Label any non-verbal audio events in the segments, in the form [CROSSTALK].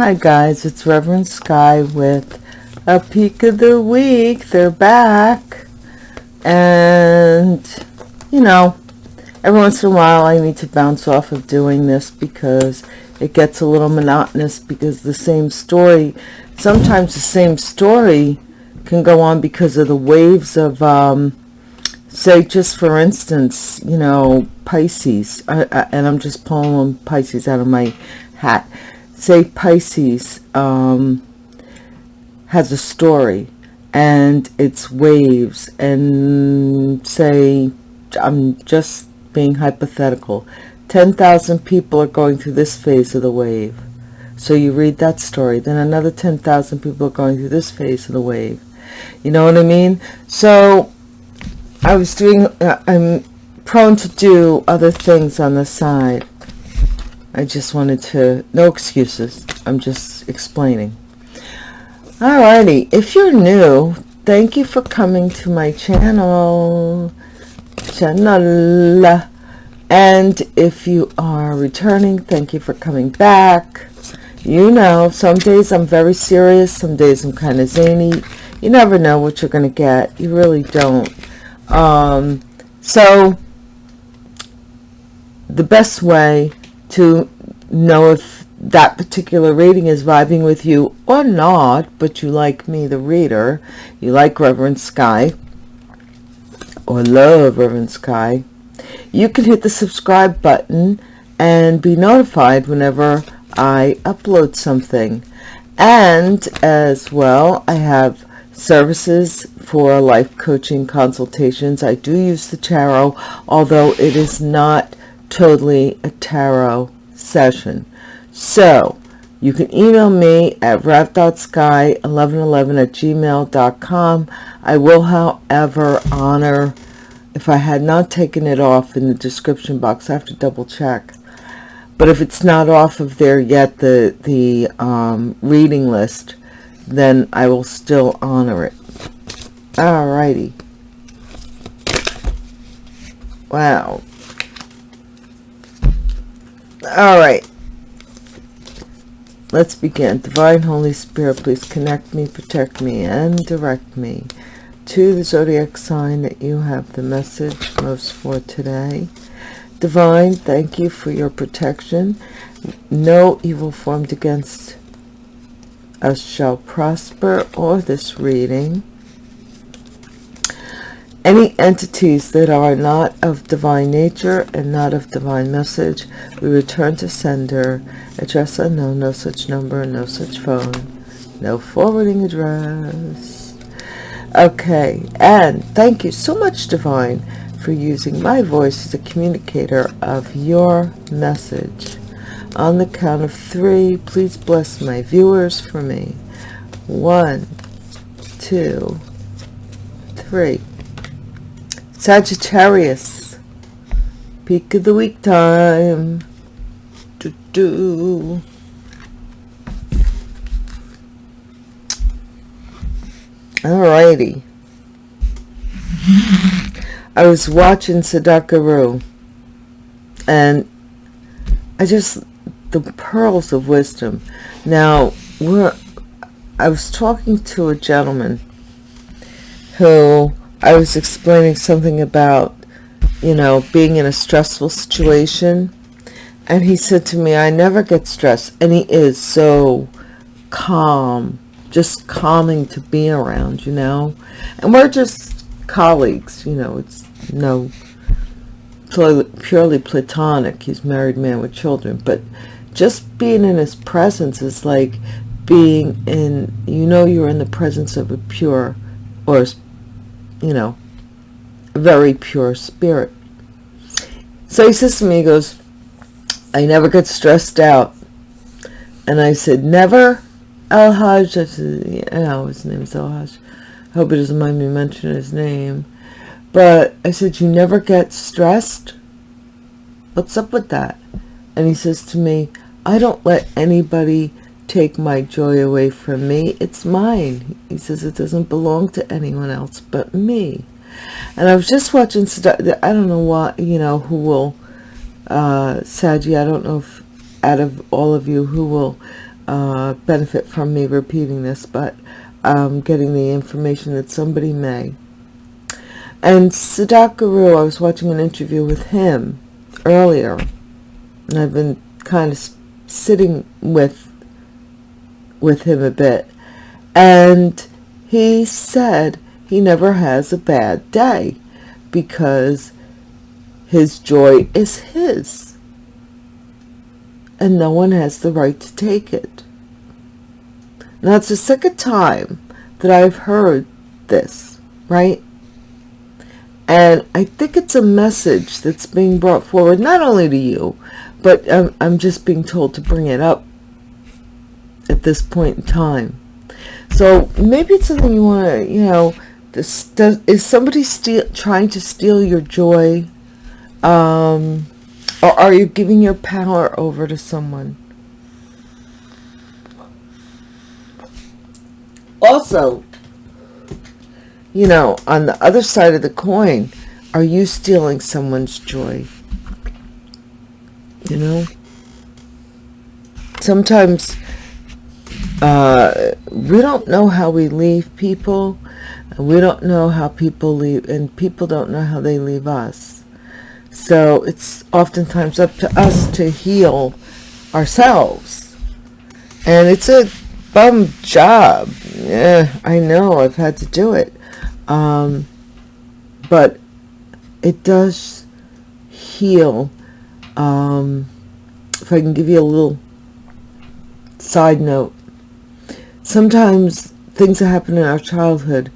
Hi guys, it's Reverend Sky with a peek of the week. They're back. And, you know, every once in a while I need to bounce off of doing this because it gets a little monotonous because the same story, sometimes the same story can go on because of the waves of, um, say just for instance, you know, Pisces, I, I, and I'm just pulling Pisces out of my hat say Pisces um, has a story and it's waves and say I'm just being hypothetical. 10,000 people are going through this phase of the wave. So you read that story then another 10,000 people are going through this phase of the wave. You know what I mean? So I was doing uh, I'm prone to do other things on the side I just wanted to, no excuses. I'm just explaining. Alrighty, if you're new, thank you for coming to my channel. Channel. And if you are returning, thank you for coming back. You know, some days I'm very serious, some days I'm kind of zany. You never know what you're going to get. You really don't. Um, so, the best way to know if that particular reading is vibing with you or not, but you like me, the reader, you like Reverend Sky, or love Reverend Sky, you can hit the subscribe button and be notified whenever I upload something. And as well, I have services for life coaching consultations. I do use the tarot, although it is not totally a tarot session. So you can email me at rev.sky1111 at gmail.com. I will, however, honor, if I had not taken it off in the description box, I have to double check. But if it's not off of there yet, the, the um, reading list, then I will still honor it. Alrighty. Wow, all right. Let's begin. Divine holy spirit please connect me protect me and direct me to the zodiac sign that you have the message most for today. Divine thank you for your protection. No evil formed against us shall prosper or this reading any entities that are not of divine nature and not of divine message, we return to sender. Address unknown, no such number, no such phone, no forwarding address. Okay, and thank you so much, Divine, for using my voice as a communicator of your message. On the count of three, please bless my viewers for me. One, two, three. Sagittarius. Peak of the week time. Do do. Alrighty. I was watching Sadhguru and I just the pearls of wisdom. Now, we're I was talking to a gentleman who I was explaining something about, you know, being in a stressful situation. And he said to me, I never get stressed. And he is so calm, just calming to be around, you know. And we're just colleagues, you know, it's no purely platonic. He's married man with children. But just being in his presence is like being in, you know, you're in the presence of a pure or you know, very pure spirit. So he says to me, he goes, I never get stressed out. And I said, never? El-Hajj, I said, yeah, his name is El-Hajj. I hope it doesn't mind me mentioning his name. But I said, you never get stressed? What's up with that? And he says to me, I don't let anybody take my joy away from me. It's mine. He says it doesn't belong to anyone else but me. And I was just watching, I don't know what, you know, who will, uh, I don't know if out of all of you who will uh, benefit from me repeating this, but um, getting the information that somebody may. And Sadhguru, I was watching an interview with him earlier, and I've been kind of sitting with with him a bit, and he said he never has a bad day because his joy is his, and no one has the right to take it. Now, it's the second time that I've heard this, right? And I think it's a message that's being brought forward, not only to you, but I'm, I'm just being told to bring it up at this point in time. So maybe it's something you want to, you know, this, does, is somebody steal, trying to steal your joy? Um, or are you giving your power over to someone? Also, you know, on the other side of the coin, are you stealing someone's joy? You know? Sometimes uh, we don't know how we leave people. We don't know how people leave, and people don't know how they leave us. So it's oftentimes up to us to heal ourselves. And it's a bum job. Yeah, I know, I've had to do it. Um, but it does heal. Um, if I can give you a little side note, sometimes things that happen in our childhood,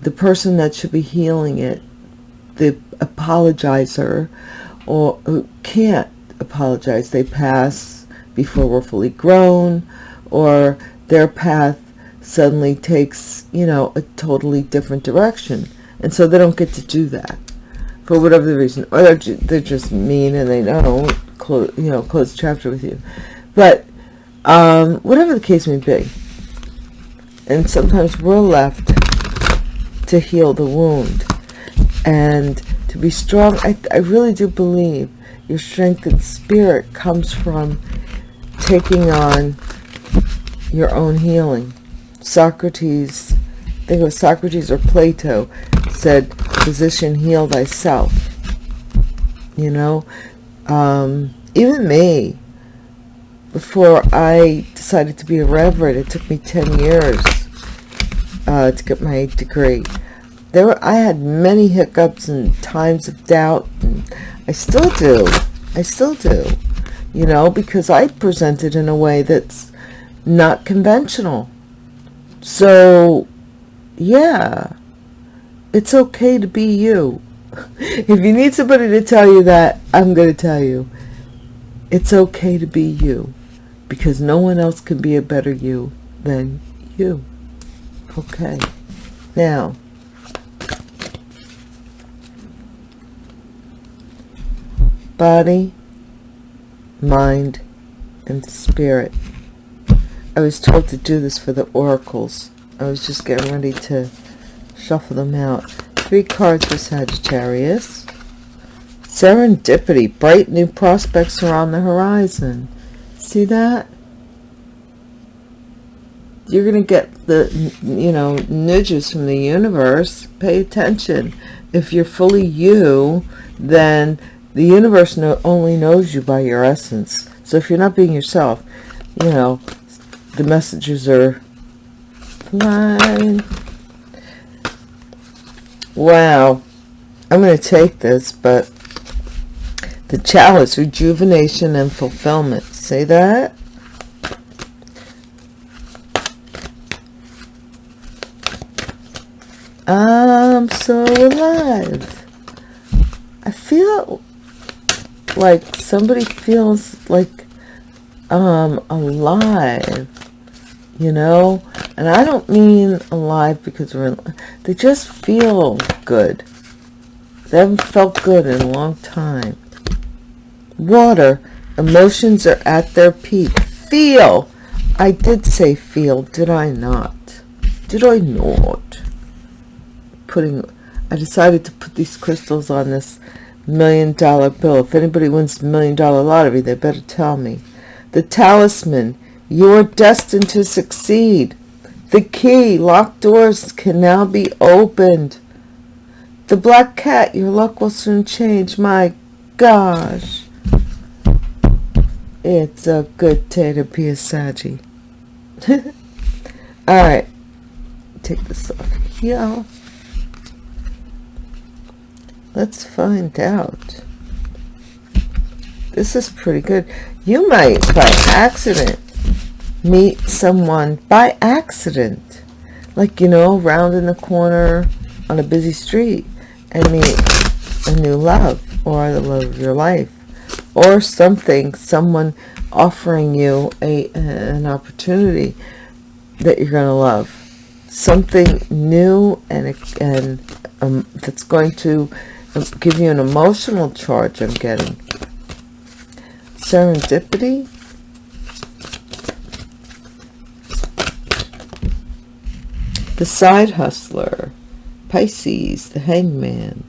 the person that should be healing it, the apologizer, or who can't apologize, they pass before we're fully grown, or their path suddenly takes, you know, a totally different direction. And so they don't get to do that for whatever the reason. Or they're, they're just mean and they don't, close, you know, close the chapter with you. But um, whatever the case may be. And sometimes we're left to heal the wound. And to be strong, I, I really do believe your strength and spirit comes from taking on your own healing Socrates, I think it was Socrates or Plato, said, physician, heal thyself. You know, um, even me, before I decided to be a reverend, it took me 10 years uh, to get my degree. There were, I had many hiccups and times of doubt, and I still do. I still do. You know, because I presented in a way that's not conventional so, yeah, it's okay to be you. [LAUGHS] if you need somebody to tell you that, I'm going to tell you. It's okay to be you because no one else can be a better you than you. Okay. Now, body, mind, and spirit. I was told to do this for the oracles. I was just getting ready to shuffle them out. Three cards for Sagittarius. Serendipity. Bright new prospects are on the horizon. See that? You're going to get the, you know, nudges from the universe. Pay attention. If you're fully you, then the universe no, only knows you by your essence. So if you're not being yourself, you know, the messages are flying. Wow. I'm going to take this, but the chalice, rejuvenation and fulfillment. Say that? I'm so alive. I feel like somebody feels like um alive you know? And i don't mean alive because we're they just feel good. They haven't felt good in a long time. Water emotions are at their peak. Feel. I did say feel did i not? Did i not putting i decided to put these crystals on this million dollar bill if anybody wins million dollar lottery they better tell me the talisman You're destined to succeed. The key, locked doors can now be opened. The black cat, your luck will soon change. My gosh. It's a good day to be a Saggy. [LAUGHS] Alright. Take this off here. Let's find out. This is pretty good. You might, by accident, meet someone by accident. Like, you know, round in the corner on a busy street and meet a new love or the love of your life or something, someone offering you a an opportunity that you're going to love. Something new and, and um, that's going to give you an emotional charge I'm getting. Serendipity. The side hustler. Pisces, the hangman.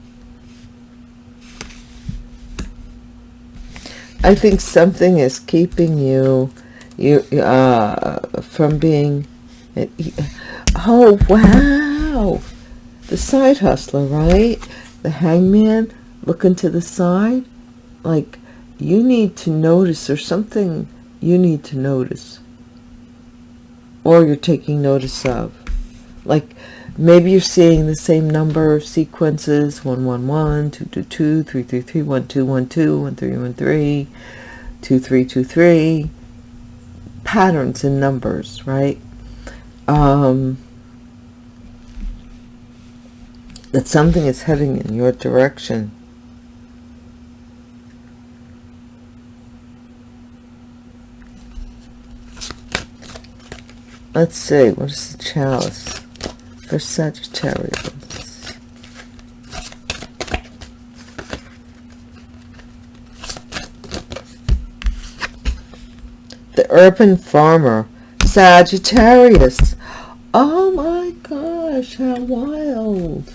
I think something is keeping you you uh, from being oh wow the side hustler right the hangman looking to the side? Like you need to notice or something you need to notice. Or you're taking notice of. Like maybe you're seeing the same number of sequences 111 222 333 1212 1313 2323 patterns in numbers right? Um that something is heading in your direction. Let's see, what is the chalice for Sagittarius? The urban farmer, Sagittarius. Oh my gosh, how wild.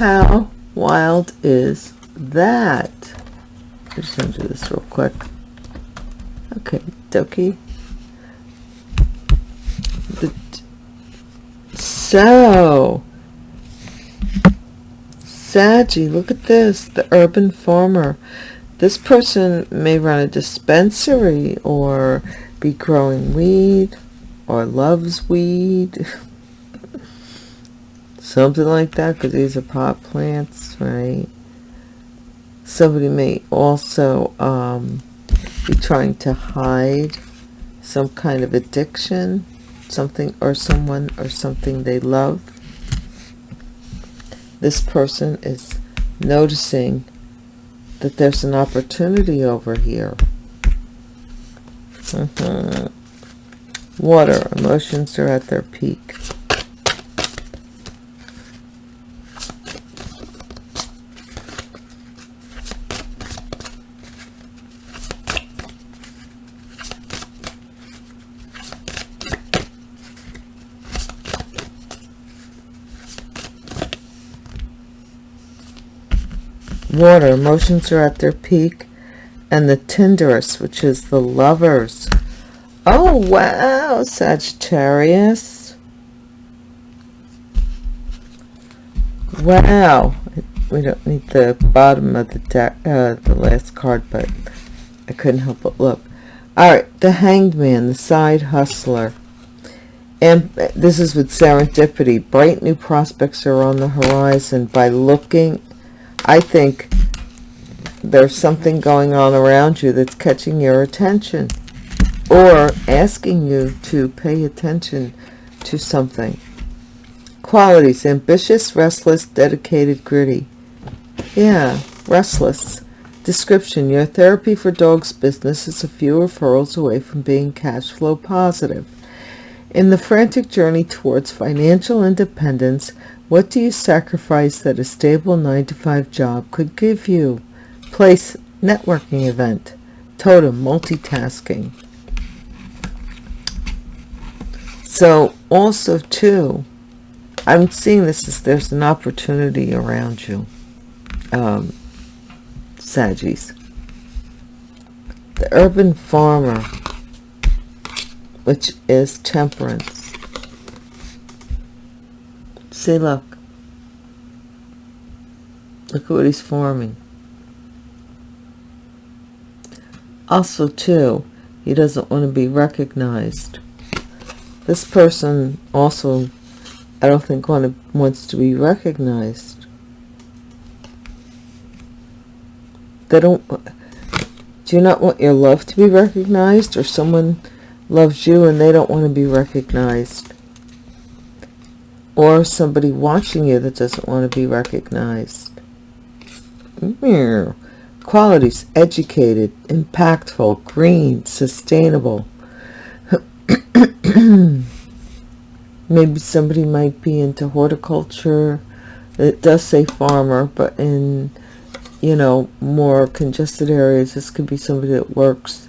How wild is that? I'm just going to do this real quick. Okay, dokie. The, so, Saggy, look at this. The urban farmer. This person may run a dispensary or be growing weed or loves weed. [LAUGHS] something like that because these are pot plants right? Somebody may also um, be trying to hide some kind of addiction something or someone or something they love. This person is noticing that there's an opportunity over here. Mm -hmm. water emotions are at their peak water. Emotions are at their peak. And the tenderest which is the lovers. Oh wow sagittarius. Wow. We don't need the bottom of the deck uh, the last card but i couldn't help but look. All right the hanged man the side hustler. And this is with serendipity. Bright new prospects are on the horizon. By looking I think there's something going on around you that's catching your attention or asking you to pay attention to something. Qualities, ambitious, restless, dedicated, gritty. Yeah, restless. Description, your therapy for dog's business is a few referrals away from being cash flow positive. In the frantic journey towards financial independence, what do you sacrifice that a stable 9 to 5 job could give you? Place networking event. Totem multitasking. So also too, I'm seeing this as there's an opportunity around you. Um, Saggies. The urban farmer. which is temperance. See, look. Look at what he's forming. Also, too, he doesn't want to be recognized. This person also, I don't think, want wants to be recognized. They don't... Do you not want your love to be recognized? Or someone loves you and they don't want to be recognized? Or somebody watching you that doesn't want to be recognized? Qualities, educated, impactful, green, sustainable. [CLEARS THROAT] Maybe somebody might be into horticulture. It does say farmer, but in, you know, more congested areas, this could be somebody that works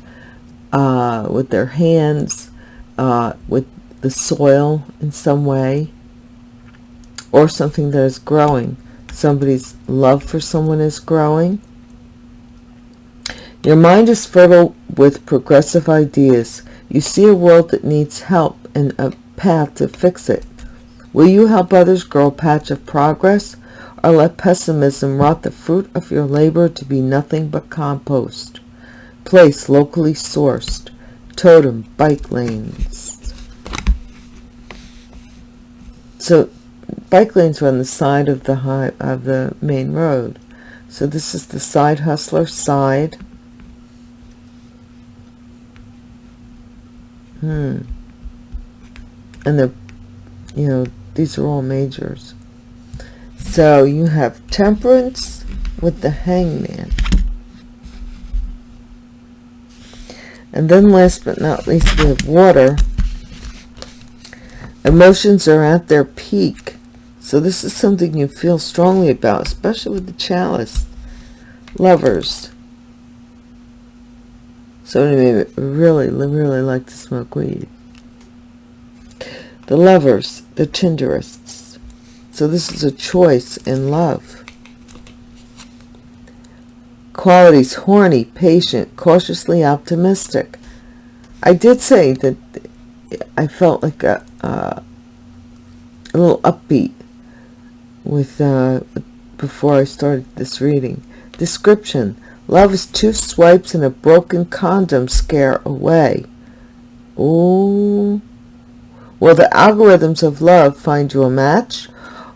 uh, with their hands, uh, with the soil in some way, or something that is growing somebody's love for someone is growing. Your mind is fertile with progressive ideas. You see a world that needs help and a path to fix it. Will you help others grow a patch of progress or let pessimism rot the fruit of your labor to be nothing but compost? Place locally sourced. Totem bike lanes. So bike lanes are on the side of the high of the main road. So this is the side hustler side. Hmm. And the you know these are all majors. So you have temperance with the hangman. And then last but not least we have water. Emotions are at their peak so this is something you feel strongly about, especially with the chalice. Lovers. So anyway, really, really like to smoke weed. The lovers, the Tinderists. So this is a choice in love. Qualities, horny, patient, cautiously optimistic. I did say that I felt like a, uh, a little upbeat with uh, before I started this reading. Description. Love is two swipes and a broken condom scare away. Oh. Will the algorithms of love find you a match?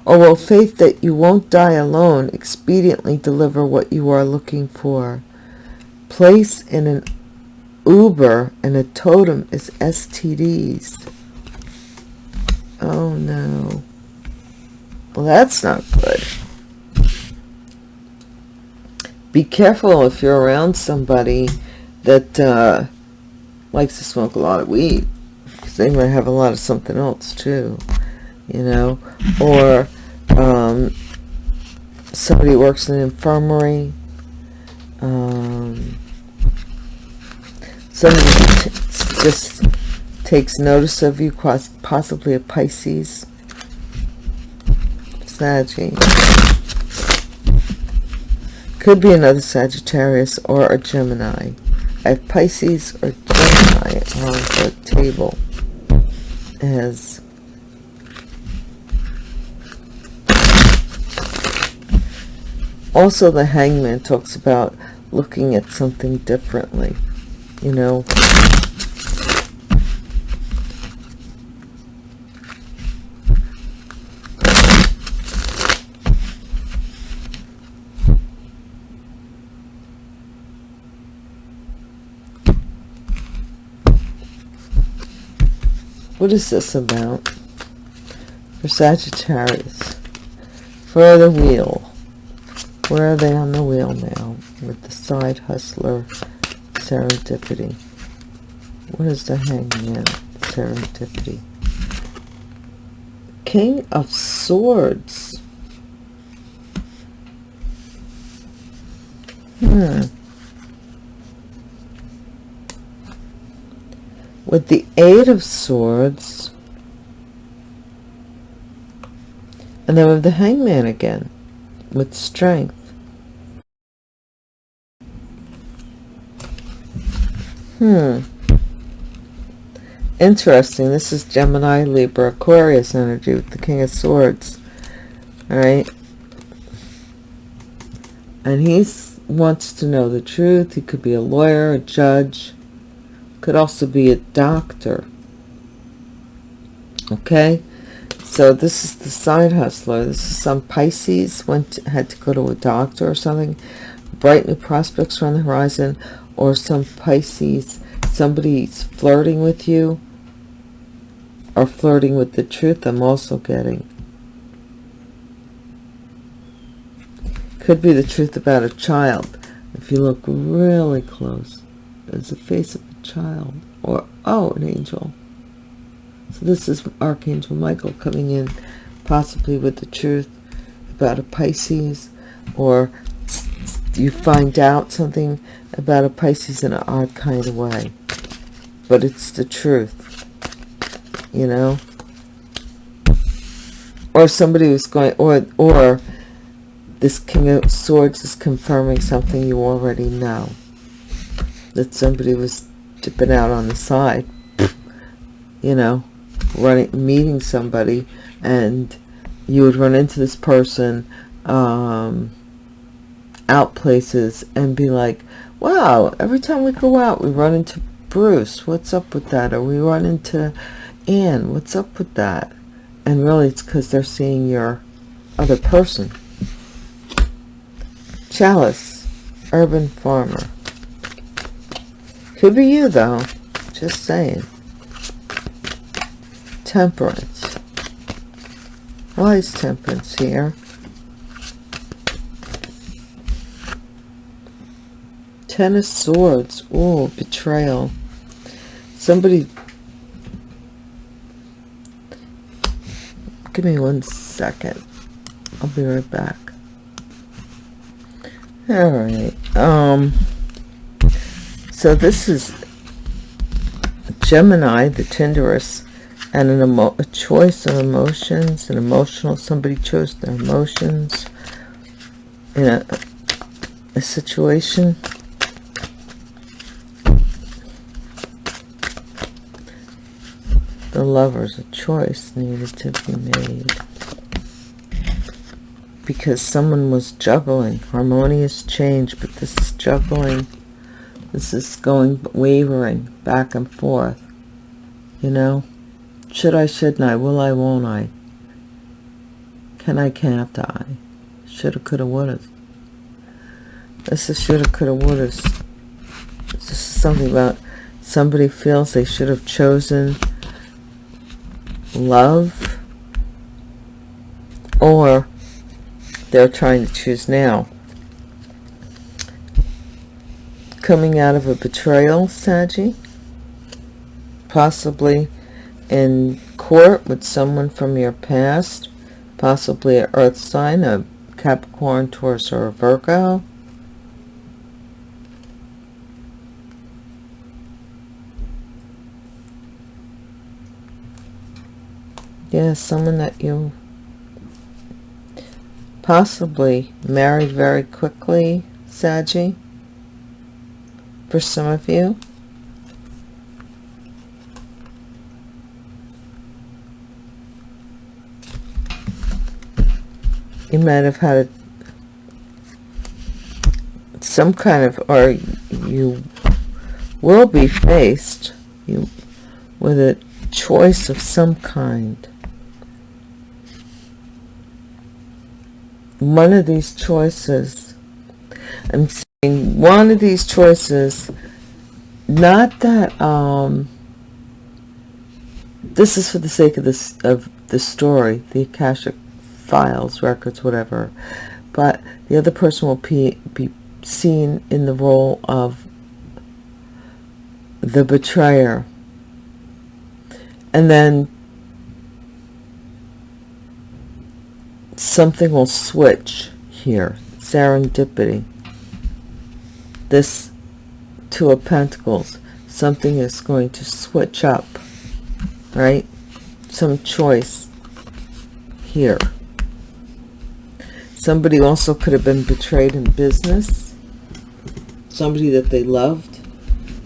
Or will faith that you won't die alone expediently deliver what you are looking for? Place in an Uber and a totem is STDs. Oh no. Well, that's not good. Be careful if you're around somebody that uh, likes to smoke a lot of weed. Because they might have a lot of something else too. You know? Or um, somebody works in an infirmary. Um, somebody just takes notice of you, possibly a Pisces Saggy. Could be another Sagittarius or a Gemini. I have Pisces or Gemini on the table as also the hangman talks about looking at something differently you know What is this about? For Sagittarius. For the wheel. Where are they on the wheel now? With the side hustler serendipity. What is the hangman serendipity? King of Swords. Hmm. With the eight of swords and then with the hangman again with strength hmm interesting. This is Gemini, Libra, Aquarius energy with the King of Swords. All right. And he wants to know the truth. He could be a lawyer, a judge. Could also be a doctor. Okay. So this is the side hustler. This is some Pisces went to, had to go to a doctor or something. Bright new prospects on the horizon. Or some Pisces, somebody's flirting with you or flirting with the truth I'm also getting. Could be the truth about a child. If you look really close, there's a face of a child. Or, oh, an angel. So this is Archangel Michael coming in, possibly with the truth about a Pisces. Or you find out something about a Pisces in an odd kind of way. But it's the truth you know or somebody was going or or this king of swords is confirming something you already know that somebody was dipping out on the side you know running meeting somebody and you would run into this person um, out places and be like wow every time we go out we run into Bruce what's up with that or we run into and what's up with that? And really it's because they're seeing your other person. Chalice, urban farmer. Could be you though. Just saying. Temperance. Why is temperance here? Ten of Swords. Oh, betrayal. Somebody Give me one second. I'll be right back. All right. Um. So this is Gemini, the Tinderous, and an emo a choice of emotions, an emotional. Somebody chose their emotions in a, a situation. the lovers a choice needed to be made because someone was juggling harmonious change but this is juggling this is going wavering back and forth you know? Should I shouldn't I? Will I won't I? Can I can't I? Shoulda coulda woulda. This is shoulda coulda woulda. This is something about somebody feels they should have chosen love or they're trying to choose now coming out of a betrayal Saggy possibly in court with someone from your past? Possibly an earth sign a Capricorn Taurus or a Virgo? Yeah someone that you possibly married very quickly Saggy for some of you. You might have had some kind of or you will be faced you with a choice of some kind. One of these choices i'm one of these choices not that um this is for the sake of this of the story the akashic files records whatever but the other person will be, be seen in the role of the betrayer. And then something will switch here serendipity this two of pentacles. Something is going to switch up right? Some choice here. Somebody also could have been betrayed in business. Somebody that they loved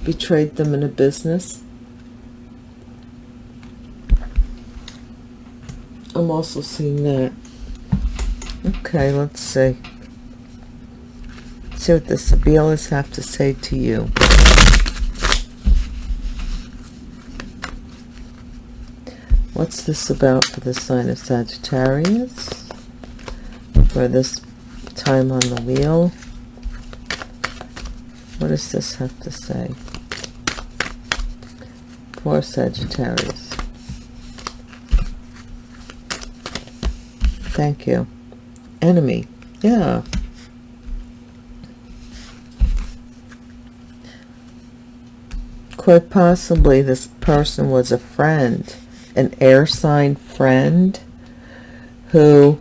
betrayed them in a business. I'm also seeing that. Okay let's see. Let's see what the Sibilas have to say to you. What's this about for the sign of Sagittarius? For this time on the wheel? What does this have to say? Poor Sagittarius. Thank you. Enemy. Yeah. Quite possibly this person was a friend an air sign friend who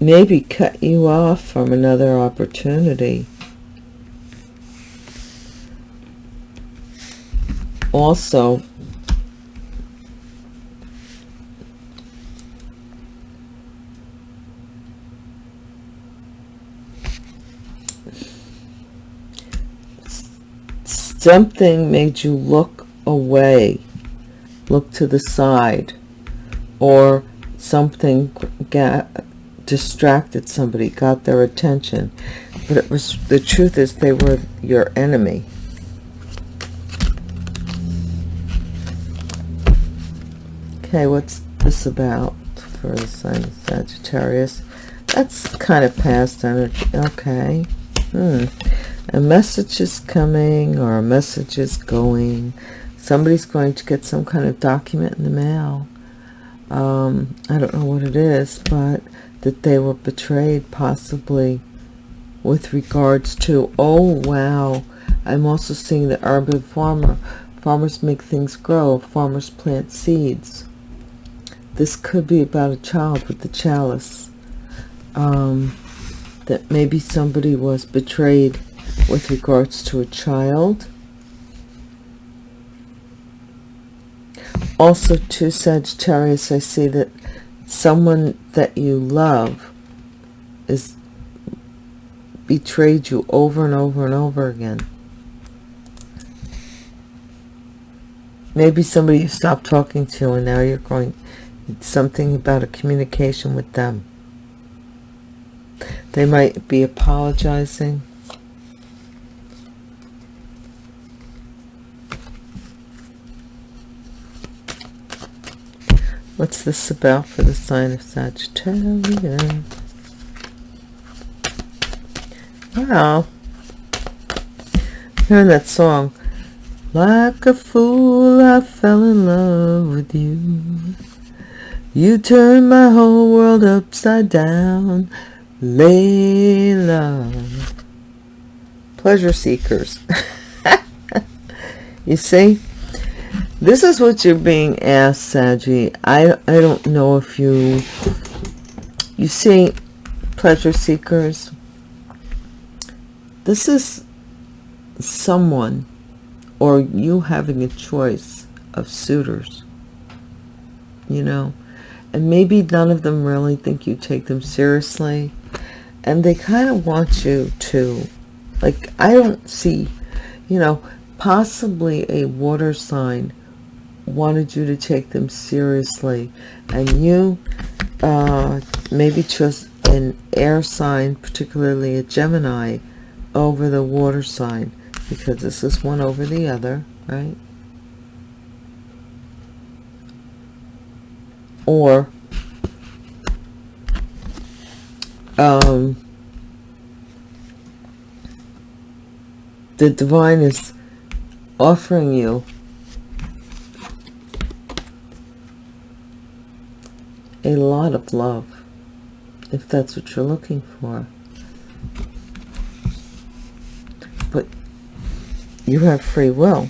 maybe cut you off from another opportunity. Also, something made you look away, look to the side, or something got distracted somebody, got their attention. But it was the truth is they were your enemy. Okay, what's this about for the sign of Sagittarius? That's kind of past energy. Okay. Hmm a message is coming or a message is going. Somebody's going to get some kind of document in the mail. Um, I don't know what it is but that they were betrayed possibly with regards to oh wow. I'm also seeing the urban farmer farmers make things grow farmers plant seeds. This could be about a child with the chalice um, that maybe somebody was betrayed with regards to a child. Also to Sagittarius, I see that someone that you love is betrayed you over and over and over again. Maybe somebody you stopped talking to and now you're going something about a communication with them. They might be apologizing What's this about for the sign of Sagittarius? Wow. Hearing that song. Like a fool, I fell in love with you. You turned my whole world upside down. Layla. Pleasure seekers. [LAUGHS] you see? This is what you're being asked, Saggy. I, I don't know if you... You see, pleasure seekers, this is someone or you having a choice of suitors, you know, and maybe none of them really think you take them seriously, and they kind of want you to, like, I don't see, you know, possibly a water sign wanted you to take them seriously. And you uh, maybe chose an air sign particularly a Gemini over the water sign because this is one over the other right? Or um, the divine is offering you a lot of love if that's what you're looking for. But you have free will.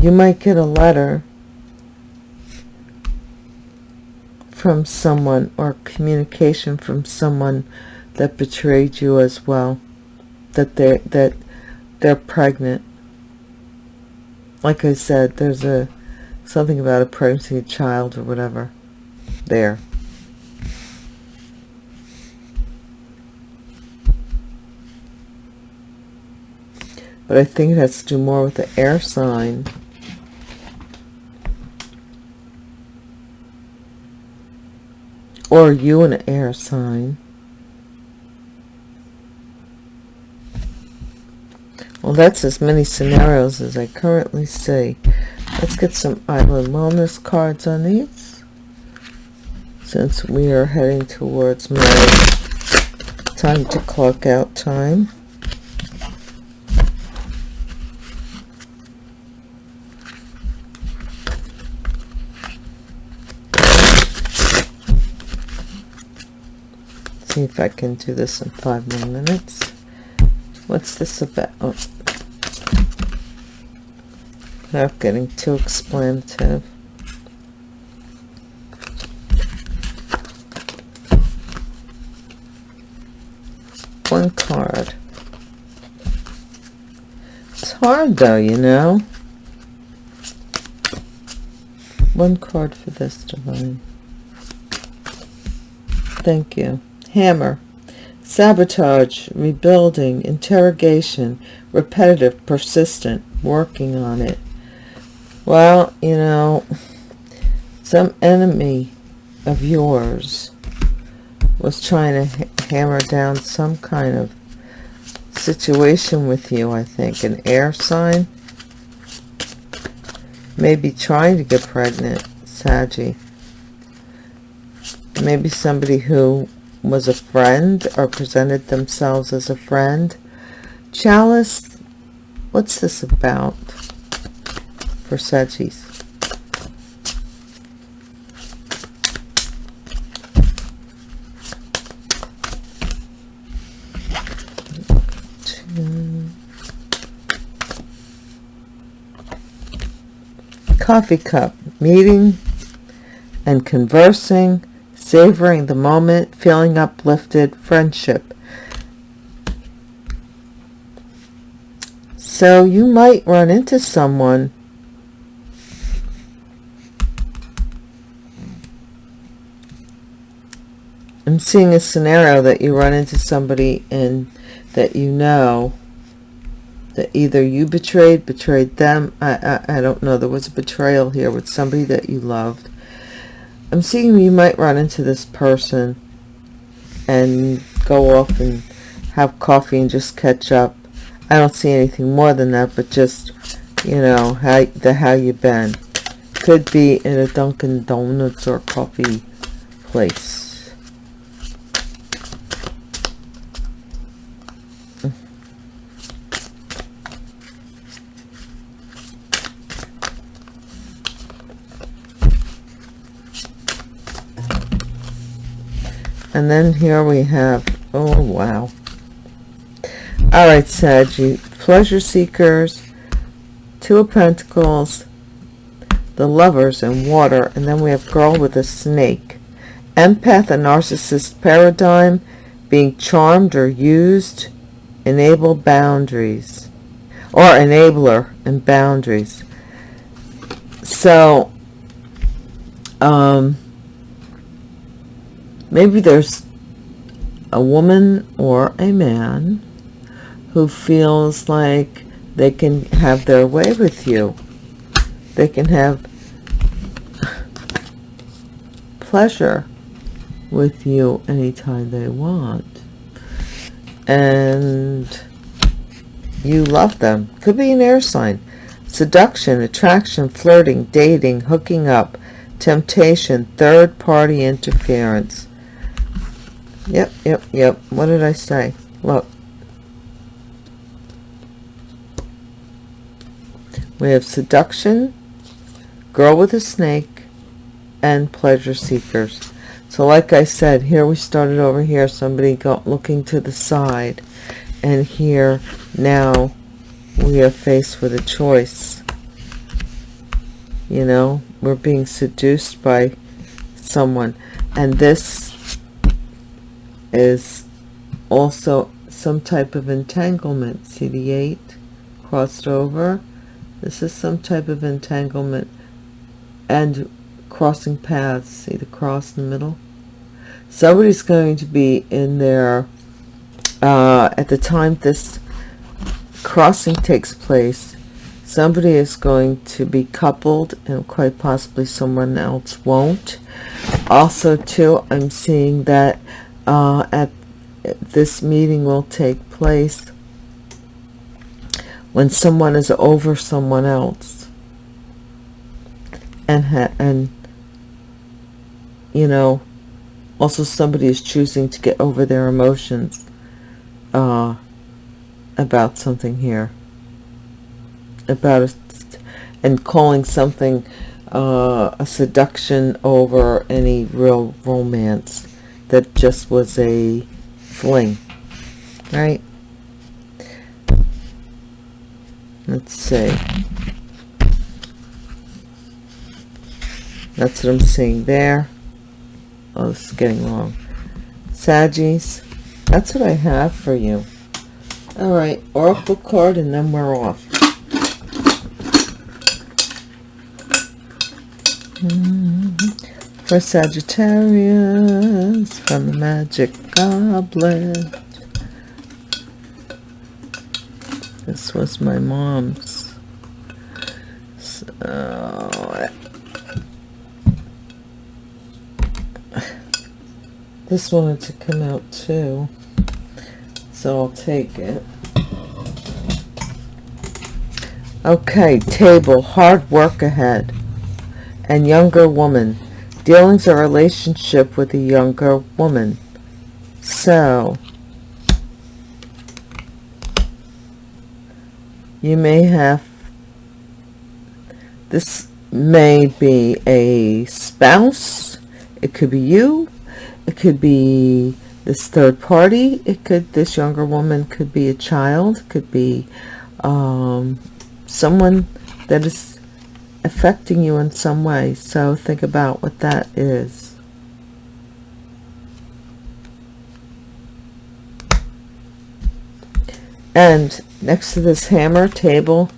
You might get a letter from someone or communication from someone that betrayed you as well that they that they're pregnant like I said, there's a something about a pregnancy child or whatever there. but I think it has to do more with the air sign. Or you an air sign. Well, that's as many scenarios as I currently see. Let's get some island wellness cards on these. Since we are heading towards my time to clock out time. see if I can do this in five more minutes. What's this about? Oh. Without getting too explanative. One card. It's hard though, you know. One card for this divine. Thank you hammer, sabotage, rebuilding, interrogation, repetitive, persistent, working on it. Well, you know, some enemy of yours was trying to hammer down some kind of situation with you, I think. An air sign. Maybe trying to get pregnant, Saggy. Maybe somebody who was a friend or presented themselves as a friend. Chalice, what's this about for Sagis? Coffee cup, meeting and conversing savoring the moment, feeling uplifted, friendship. So you might run into someone I'm seeing a scenario that you run into somebody and that you know that either you betrayed, betrayed them. I, I, I don't know. There was a betrayal here with somebody that you loved I'm seeing you might run into this person and go off and have coffee and just catch up. I don't see anything more than that, but just, you know, how the how you been. Could be in a Dunkin' Donuts or coffee place. And then here we have, oh wow. All right, Saggy, pleasure seekers, two of pentacles, the lovers and water, and then we have girl with a snake. Empath and narcissist paradigm, being charmed or used, enable boundaries, or enabler and boundaries. So, um, maybe there's a woman or a man who feels like they can have their way with you. They can have pleasure with you anytime they want. And you love them. Could be an air sign. Seduction, attraction, flirting, dating, hooking up, temptation, third party interference Yep, yep, yep. What did I say? Look. We have seduction, girl with a snake, and pleasure seekers. So like I said, here we started over here, somebody got looking to the side. And here now we are faced with a choice. You know, we're being seduced by someone. And this is also some type of entanglement. See the 8 crossed over? This is some type of entanglement and crossing paths. See the cross in the middle? Somebody's going to be in there uh, at the time this crossing takes place somebody is going to be coupled and quite possibly someone else won't also too i'm seeing that uh, at this meeting will take place when someone is over someone else. And and you know also somebody is choosing to get over their emotions uh, about something here. About it and calling something uh, a seduction over any real romance that just was a fling right? Let's see that's what I'm seeing there. Oh this is getting wrong Saggies that's what I have for you. All right oracle card and then we're off mm-hmm. For Sagittarius from the Magic Goblet. This was my mom's. So, [SIGHS] this wanted to come out too. So I'll take it. Okay, table, hard work ahead and younger woman. Dealings a relationship with a younger woman. So, you may have, this may be a spouse, it could be you, it could be this third party, it could, this younger woman could be a child, could be um, someone that is affecting you in some way. So think about what that is. And next to this hammer table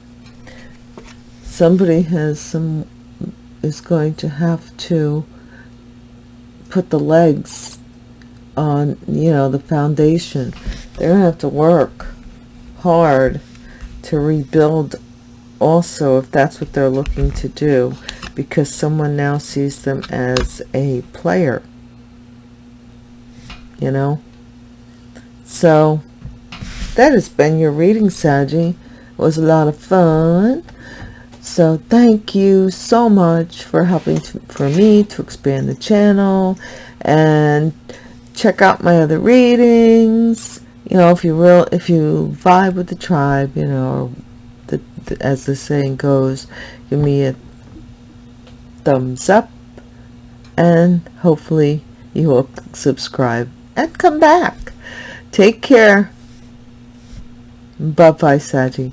somebody has some is going to have to put the legs on you know the foundation. They're gonna have to work hard to rebuild also if that's what they're looking to do because someone now sees them as a player you know? So that has been your reading Saggy it was a lot of fun. So thank you so much for helping to, for me to expand the channel and check out my other readings. You know if you real if you vibe with the tribe you know as the saying goes give me a thumbs up and hopefully you will subscribe and come back. Take care. Bye bye Saji